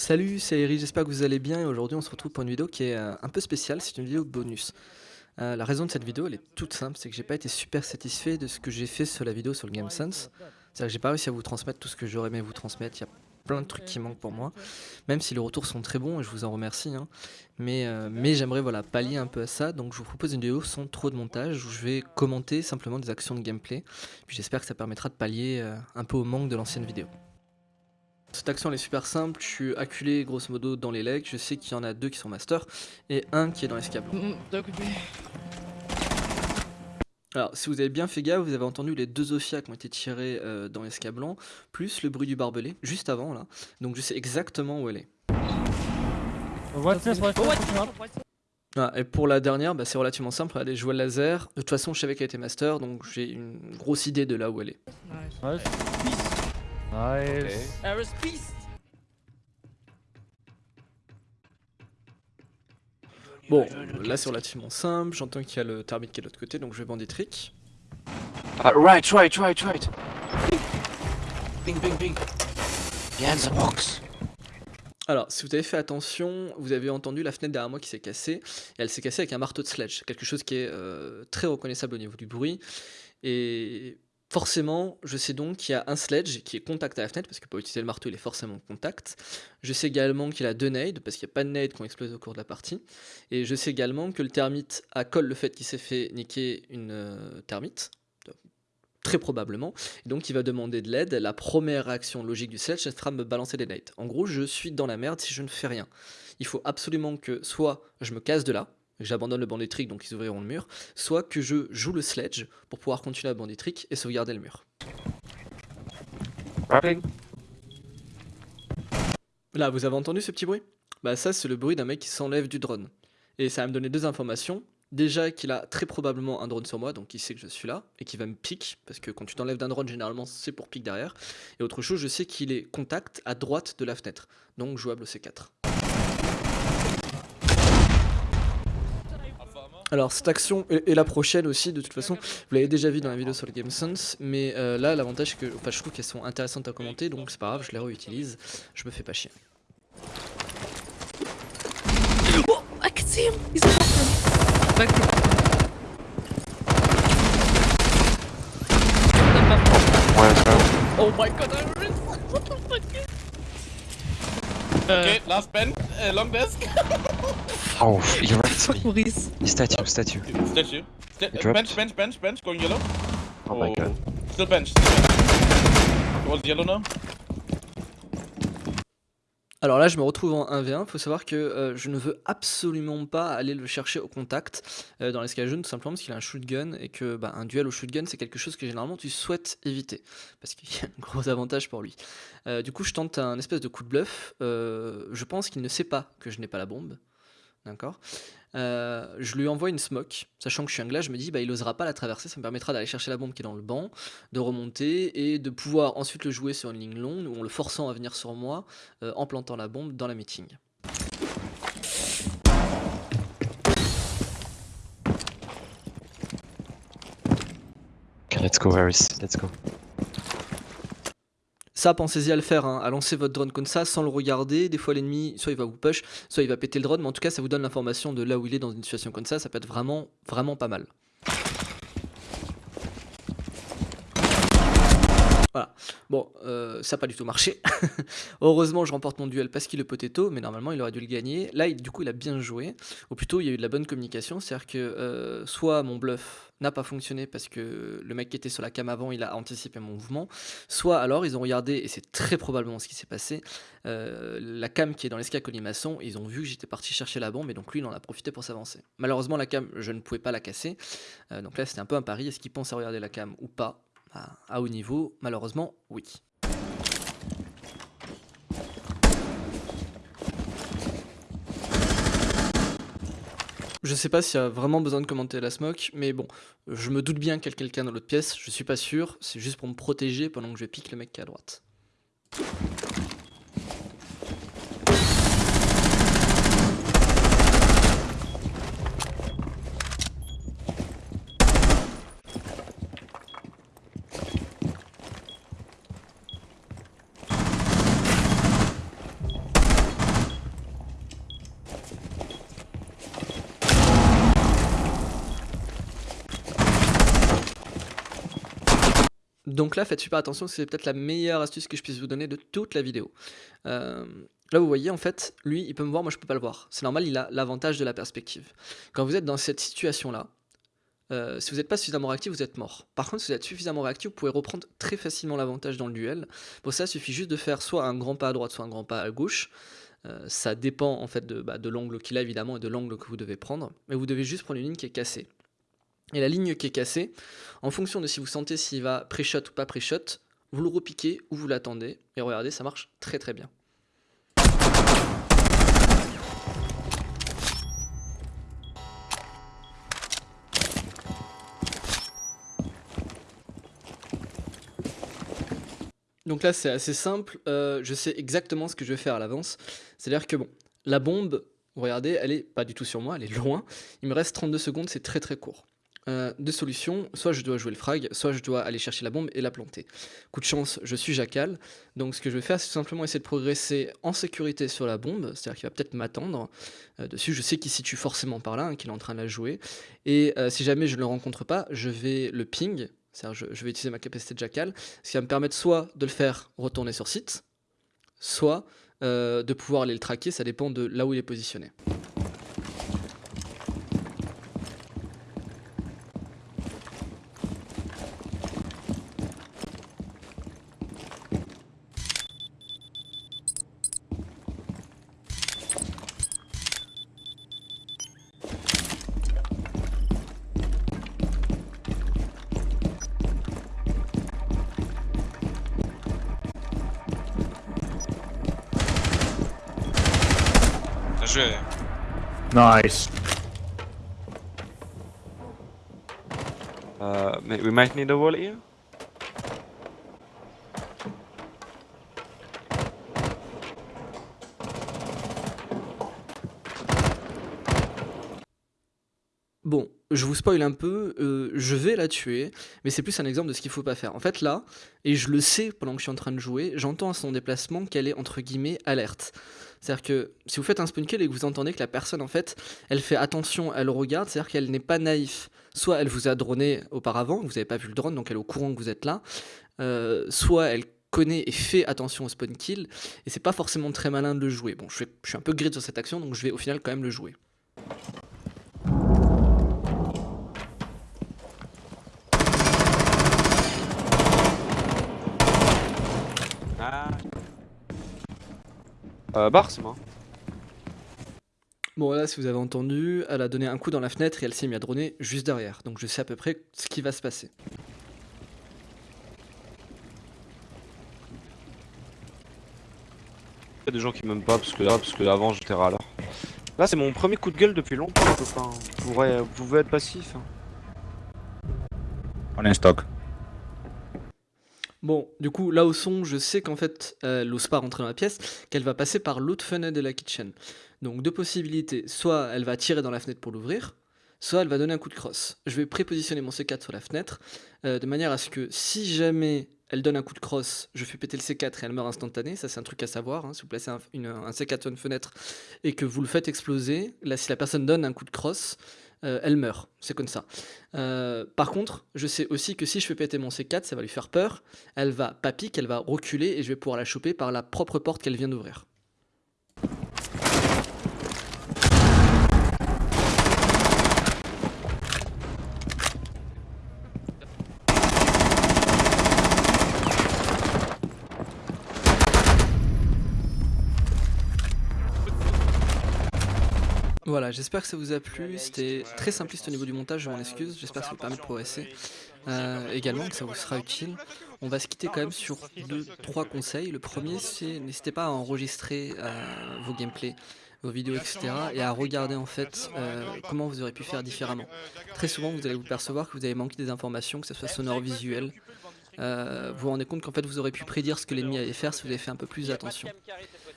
Salut, c'est Eric, j'espère que vous allez bien et aujourd'hui on se retrouve pour une vidéo qui est euh, un peu spéciale, c'est une vidéo bonus. Euh, la raison de cette vidéo elle est toute simple, c'est que j'ai pas été super satisfait de ce que j'ai fait sur la vidéo sur le GameSense. C'est-à-dire que j'ai pas réussi à vous transmettre tout ce que j'aurais aimé vous transmettre, il y a plein de trucs qui manquent pour moi, même si les retours sont très bons et je vous en remercie. hein. Mais, euh, mais j'aimerais voilà, pallier un peu à ça, donc je vous propose une vidéo sans trop de montage où je vais commenter simplement des actions de gameplay. Puis j'espère que ça permettra de pallier un peu au manque de l'ancienne vidéo. Cette action elle est super simple, je suis acculé grosso modo dans les legs, je sais qu'il y en a deux qui sont master et un qui est dans l'escabeau. Mm, occupé. Alors si vous avez bien fait gaffe, vous avez entendu les deux Ophia qui ont été tirés euh, dans l'escablant, plus le bruit du barbelé, juste avant là, donc je sais exactement où elle est. Ah, et pour la dernière, bah, c'est relativement simple, elle est jouée le laser, de toute façon je savais qu'elle était master, donc j'ai une grosse idée de là où elle est. Nice. Bon, là c'est relativement simple, j'entends qu'il y a le thermite qui est de l'autre côté, donc je vais bandit trick. Uh, right, right, right, right. Bing, bing, bing. Behind the box. Alors, si vous avez fait attention, vous avez entendu la fenêtre derrière moi qui s'est cassée, et elle s'est cassée avec un marteau de sledge, quelque chose qui est euh, très reconnaissable au niveau du bruit, et forcément, je sais donc qu'il y a un sledge qui est contact à la fenêtre, parce que pour utiliser le marteau, il est forcément contact. Je sais également qu'il a deux nades, parce qu'il n'y a pas de nades qui ont explosé au cours de la partie, et je sais également que le thermite a colle le fait qu'il s'est fait niquer une euh, thermite, très probablement, donc il va demander de l'aide. La première réaction logique du sledge, ce sera de me balancer des nades. En gros, je suis dans la merde si je ne fais rien. Il faut absolument que soit je me casse de là, j'abandonne le banditrick donc ils ouvriront le mur, soit que je joue le sledge pour pouvoir continuer à banditrick et sauvegarder le mur. Rapping. Là, vous avez entendu ce petit bruit? Bah ça, c'est le bruit d'un mec qui s'enlève du drone. Et ça va me donner deux informations. Déjà qu'il a très probablement un drone sur moi, donc il sait que je suis là, et qu'il va me pique, parce que quand tu t'enlèves d'un drone, généralement c'est pour pique derrière. Et autre chose, je sais qu'il est contact à droite de la fenêtre, donc jouable au C4. Alors cette action et, et la prochaine aussi de toute façon vous l'avez déjà vu dans la vidéo sur le GameSense mais euh, là l'avantage c'est que enfin, je trouve qu'elles sont intéressantes à commenter donc c'est pas grave je les réutilise je me fais pas chier. Oh, I can see him. He's back. Oh my god, Iris. What the fuck? Okay, last bench, uh, long desk. Oh, you're right. Fuck Maurice. Statue, statue. Statue. Sta He dropped. bench, bench, bench, bench, going yellow. Oh my god. Still bench. Still bench. Towards yellow now. Alors là je me retrouve en 1v1, faut savoir que euh, je ne veux absolument pas aller le chercher au contact euh, dans l'escalade jaune tout simplement parce qu'il a un shotgun et que bah, un duel au shotgun c'est quelque chose que généralement tu souhaites éviter parce qu'il y a un gros avantage pour lui. Euh, du coup je tente un espèce de coup de bluff, Euh, je pense qu'il ne sait pas que je n'ai pas la bombe, d'accord? Euh, je lui envoie une smoke, sachant que je suis un glace, je me dis bah il osera pas la traverser, ça me permettra d'aller chercher la bombe qui est dans le banc, de remonter et de pouvoir ensuite le jouer sur une ligne longue ou en le forçant à venir sur moi euh, en plantant la bombe dans la meeting. Let's go, Varys. Let's go. Ça, pensez-y à le faire, hein, à lancer votre drone comme ça sans le regarder. Des fois, l'ennemi, soit il va vous push, soit il va péter le drone, mais en tout cas, ça vous donne l'information de là où il est dans une situation comme ça. Ça peut être vraiment, vraiment pas mal. Voilà. Bon, euh, ça n'a pas du tout marché. Heureusement, je remporte mon duel parce qu'il est potato, mais normalement, il aurait dû le gagner. Là, du coup, il a bien joué. Ou plutôt, il y a eu de la bonne communication. C'est-à-dire que euh, soit mon bluff n'a pas fonctionné parce que le mec qui était sur la cam avant, il a anticipé mon mouvement. Soit alors, ils ont regardé, et c'est très probablement ce qui s'est passé, euh, la cam qui est dans l'escac colimaçon, ils ont vu que j'étais parti chercher la bombe, et donc lui, il en a profité pour s'avancer. Malheureusement, la cam, je ne pouvais pas la casser. Donc là, c'était un peu un pari. Est-ce qu'il pense à regarder la cam ou pas? À, à haut niveau, malheureusement, oui. Je sais pas s'il y a vraiment besoin de commenter la smoke, mais bon, je me doute bien qu'il y a quelqu'un dans l'autre pièce, je suis pas sûr, c'est juste pour me protéger pendant que je pique le mec qui est à droite. Donc là, faites super attention, c'est peut-être la meilleure astuce que je puisse vous donner de toute la vidéo. Euh, là, vous voyez, en fait, lui, il peut me voir, moi, je peux pas le voir. C'est normal, il a l'avantage de la perspective. Quand vous êtes dans cette situation-là, euh, si vous n'êtes pas suffisamment réactif, vous êtes mort. Par contre, si vous êtes suffisamment réactif, vous pouvez reprendre très facilement l'avantage dans le duel. Pour ça, il suffit juste de faire soit un grand pas à droite, soit un grand pas à gauche. Euh, ça dépend en fait bah, de l'angle qu'il a évidemment et de l'angle que vous devez prendre. Mais vous devez juste prendre une ligne qui est cassée. Et la ligne qui est cassée, en fonction de si vous sentez s'il va pré-shot ou pas pré-shot, vous le repiquez ou vous l'attendez. Et regardez, ça marche très très bien. Donc là, c'est assez simple. euh, je sais exactement ce que je vais faire à l'avance. C'est-à-dire que, bon, la bombe, regardez, elle est pas du tout sur moi, elle est loin. Il me reste 32 secondes, c'est très très court. Euh, deux solutions, soit je dois jouer le frag, soit je dois aller chercher la bombe et la planter. Coup de chance, je suis jacal, donc ce que je vais faire, c'est tout simplement essayer de progresser en sécurité sur la bombe, c'est-à-dire qu'il va peut-être m'attendre. Euh, dessus, je sais qu'il situe forcément par là, hein, qu'il est en train de la jouer, et euh, si jamais je ne le rencontre pas, je vais le ping, c'est-à-dire je, je vais utiliser ma capacité de jacal, ce qui va me permettre soit de le faire retourner sur site, soit de pouvoir aller le traquer, ça dépend de là où il est positionné. Bien. Nice. Uh, we might need a wall here. Bon, je vous spoil un peu, euh, je vais la tuer, mais c'est plus un exemple de ce qu'il faut pas faire. En fait là, et je le sais pendant que je suis en train de jouer, j'entends à son déplacement qu'elle est entre guillemets alerte. C'est-à-dire que si vous faites un spawn kill et que vous entendez que la personne en fait, elle fait attention, elle regarde, c'est-à-dire qu'elle n'est pas naïf. Soit elle vous a droné auparavant, vous n'avez pas vu le drone, donc elle est au courant que vous êtes là, euh, soit elle connaît et fait attention au spawn kill, et c'est pas forcément très malin de le jouer. Bon, je, suis un peu grid sur cette action, donc je vais au final quand même le jouer. Euh, bar, c'est moi. Bon là, si vous avez entendu, elle a donné un coup dans la fenêtre et elle s'est mise à droner juste derrière. Donc je sais à peu près ce qui va se passer. Il y a des gens qui m'aiment pas parce que là, parce que avant j'étais râleur. Là, c'est mon premier coup de gueule depuis longtemps. Vous, pourrez- vous pouvez être passif. hein. On est en stock. Bon, du coup, là au son, je sais qu'en fait, elle n'ose pas rentrer dans la pièce, qu'elle va passer par l'autre fenêtre de la kitchen. Donc deux possibilités, soit elle va tirer dans la fenêtre pour l'ouvrir, soit elle va donner un coup de crosse. Je vais prépositionner mon C4 sur la fenêtre, euh, de manière à ce que si jamais elle donne un coup de crosse, je fais péter le C4 et elle meurt instantanée, ça c'est un truc à savoir, hein. si vous placez un C4 sur une fenêtre et que vous le faites exploser, là si la personne donne un coup de crosse, euh, elle meurt, c'est comme ça. Euh, par contre, je sais aussi que si je fais péter mon C4, ça va lui faire peur, elle va pas pique, elle va reculer et je vais pouvoir la choper par la propre porte qu'elle vient d'ouvrir. Voilà, j'espère que ça vous a plu. C'était très simpliste au niveau du montage, je m'en excuse. J'espère que ça vous permet de progresser. Euh, également, que ça vous sera utile. On va se quitter quand même sur deux, trois conseils. Le premier, c'est n'hésitez pas à enregistrer euh, vos gameplays, vos vidéos, etc. et à regarder en fait euh, comment vous aurez pu faire différemment. Très souvent, vous allez vous percevoir que vous avez manqué des informations, que ce soit sonore, visuel. Euh, vous vous rendez compte qu'en fait, vous aurez pu prédire ce que l'ennemi allait faire si vous avez fait un peu plus attention.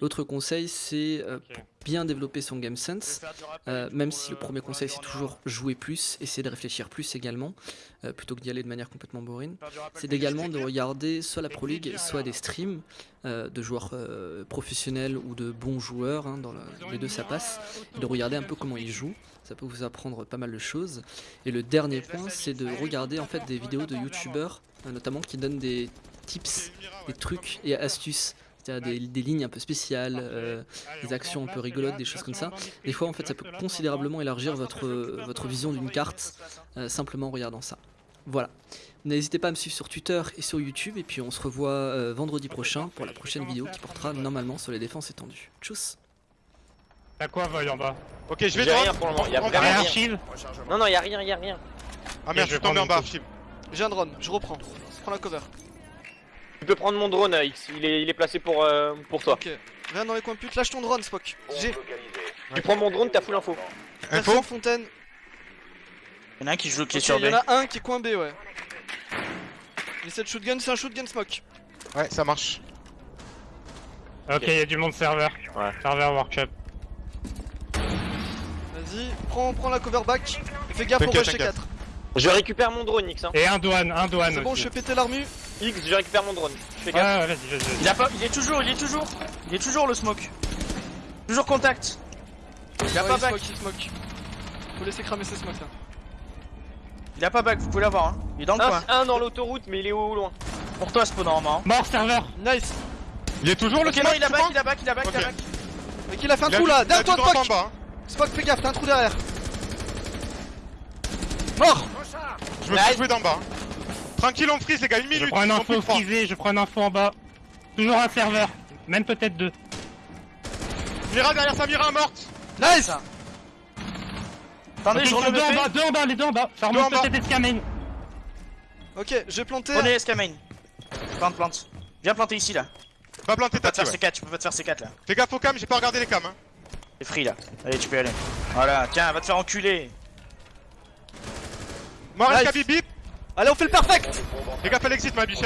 L'autre conseil, c'est euh, pour bien développer son game sense, euh, même si le premier conseil c'est toujours jouer plus, essayer de réfléchir plus également, euh, plutôt que d'y aller de manière complètement boring, c'est également de regarder soit la Pro League, soit des streams euh, de joueurs euh, professionnels ou de bons joueurs, hein, dans les deux ça passe, et de regarder un peu comment ils jouent, ça peut vous apprendre pas mal de choses. Et le dernier point, c'est de regarder en fait des vidéos de youtubeurs, euh, notamment qui donnent des tips, des trucs et astuces. C'est-à-dire des, des lignes un peu spéciales, euh, des actions un peu rigolotes, des choses comme ça. Des fois, en fait, ça peut considérablement élargir votre, votre vision d'une carte, euh, simplement en regardant ça. Voilà. N'hésitez pas à me suivre sur Twitter et sur YouTube, et puis on se revoit euh, vendredi prochain pour la prochaine vidéo qui portera normalement sur les défenses étendues. Tchuss T'as quoi, Void en bas? Ok, je vais J'ai rien pour le moment, y a On- on vraiment verra. Rien, rien. Non, non, y'a rien, y'a rien. Ah merde, je suis vais tombé en bas, Archib. J'ai un drone, je reprends. Je prends la cover. Tu peux prendre mon drone, X. Il est, placé pour, euh, pour toi. Ok. Viens dans les coins putes, lâche ton drone, Spock. J'ai. Tu prends mon drone, t'as full info. Info Fontaine. en a un qui joue, qui est sur B. en a un qui est coin B, ouais. Il essaie de shootgun, c'est un shootgun smoke. Ouais, ça marche. Ok, il y a du monde serveur. Ouais. Serveur workshop. Vas-y, prends, prends la cover back. Et fais gaffe au rush 4 je récupère mon drone, X. Hein. Et un douane, un douane C'est bon, aussi. je fais péter l'armu. X, je récupère mon drone. Fais gaffe. ouais, vas-y, vas-y. vas-y. Il a pas, il est toujours, il est toujours, il est toujours le smoke. Toujours contact. Il a Ouais, pas il back, smoke, il smoke. Faut laisser cramer ses smokes là. il a pas back, vous pouvez l'avoir. Hein. Il est dans le Un, coin. un dans l'autoroute, mais il est au loin. Pour toi, Spawn normalement. Mort serveur Nice. Il est toujours le Ok, non, smoke, il a back, il a back, il a back, il a back. Mais qu'il a fait un Il a trou là, il a derrière toi Spock hein. Spock, fais gaffe, t'as un trou derrière. Mort Je me fais jouer d'en bas. Tranquille, on freeze les gars, une Je minute. prends une ils sont info frisée, je prends une info en bas. Toujours un serveur. Même peut-être deux. Mira derrière sa Mira morte. Nice Attendez, je relève deux en bas, deux en bas, les deux en bas. Ça remonte peut-être escamène. Ok, j'ai planté. Prenez escamain. Plante, plante. Viens planter ici là. Va planter ta te faire ouais. C4, tu peux pas te faire C4 là. Fais gaffe aux cams, j'ai pas regardé les cams. Hein. T'es free là. Allez, tu peux y aller. Voilà, tiens, va te faire enculer. Mort Nice. Allez, on fait le perfect Fais gaffe à l'exit, ma biche.